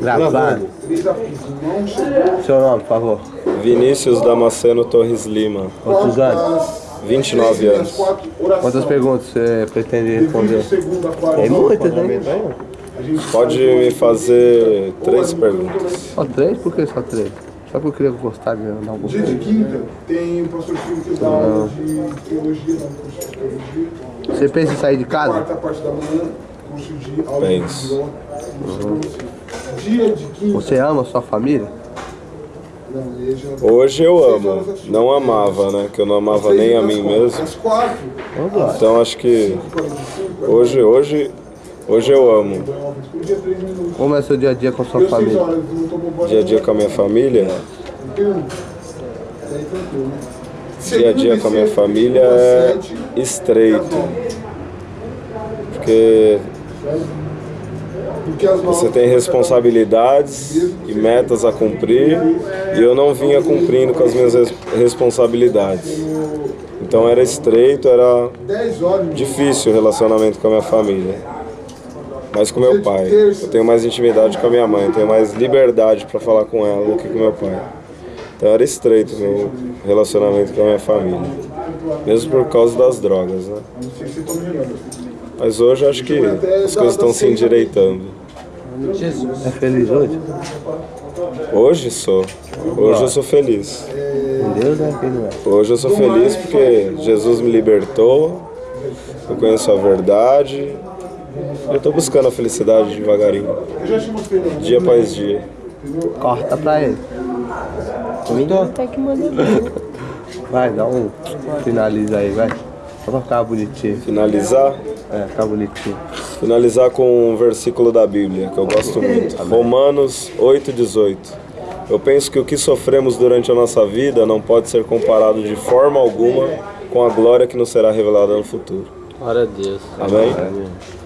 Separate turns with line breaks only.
Gravado. Seu nome, por favor.
Vinícius Damasceno Torres Lima,
Quantos anos?
29 anos.
Quantas perguntas você pretende responder? Tem muitas, né?
Pode me fazer três perguntas.
Só três? Por que só três? Só porque eu queria gostar de dar um
Dia de quinta tem o pastor Silvio que dá aula de teologia, não, curso de teologia.
Você pensa em sair de casa?
Quarta parte da manhã, curso de aula
Penso.
de violão. Dia de quinta.
Você ama sua família?
Hoje eu amo, não amava, né? Que eu não amava nem a mim mesmo. Então acho que hoje, hoje, hoje eu amo.
Minutos.
Como é seu dia a dia com sua família?
Dia a dia com a minha família,
tranquilo, né?
dia a dia com a minha família é estreito. Porque você tem responsabilidades e metas a cumprir e eu não vinha cumprindo com as minhas res- responsabilidades. Então era estreito, era
10 horas.
difícil o relacionamento com a minha família. Mas com meu pai. Eu tenho mais intimidade com a minha mãe, eu tenho mais liberdade para falar com ela do que com meu pai. Então era estreito o meu relacionamento com a minha família. Mesmo por causa das drogas, né? Mas hoje eu acho que as coisas estão se endireitando.
É feliz hoje?
Hoje sou. Hoje eu sou feliz.
Deus é não é.
Hoje eu sou feliz porque Jesus me libertou, eu conheço a verdade, eu estou buscando a felicidade devagarinho,
né?
dia após dia.
Corta pra ele.
Até que manda.
Vai, dá um. Finaliza aí, vai. Só pra ficar bonitinho.
Finalizar,
É, ficar bonitinho.
finalizar com um versículo da Bíblia que eu gosto muito. Romanos 8:18. Eu penso que o que sofremos durante a nossa vida não pode ser comparado de forma alguma com a glória que nos será revelada no futuro.
Glória a Deus.
Amém?
Amém.